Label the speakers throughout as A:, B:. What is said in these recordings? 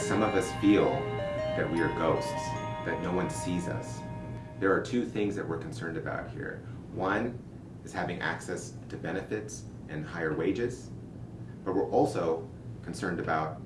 A: some of us feel that we are ghosts, that no one sees us. There are two things that we're concerned about here. One is having access to benefits and higher wages, but we're also concerned about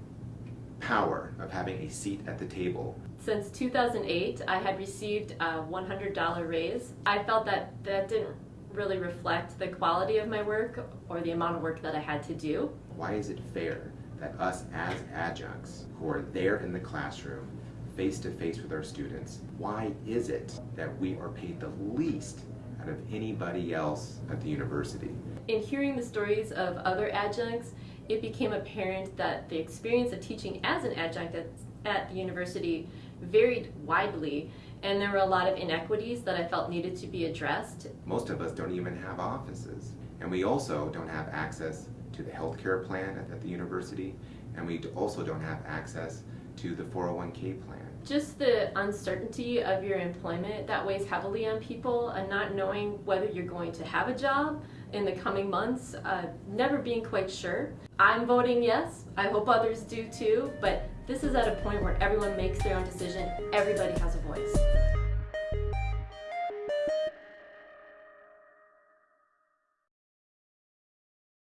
A: power of having a seat at the table.
B: Since 2008, I had received a $100 raise. I felt that that didn't really reflect the quality of my work or the amount of work that I had to do.
A: Why is it fair that us as adjuncts who are there in the classroom, face to face with our students, why is it that we are paid the least out of anybody else at the university?
B: In hearing the stories of other adjuncts, it became apparent that the experience of teaching as an adjunct at, at the university varied widely and there were a lot of inequities that I felt needed to be addressed.
A: Most of us don't even have offices and we also don't have access to the health care plan at the university and we also don't have access to the 401k plan.
B: Just the uncertainty of your employment that weighs heavily on people and not knowing whether you're going to have a job in the coming months, uh, never being quite sure. I'm voting yes. I hope others do too, but this is at a point where everyone makes their own decision. Everybody has a voice.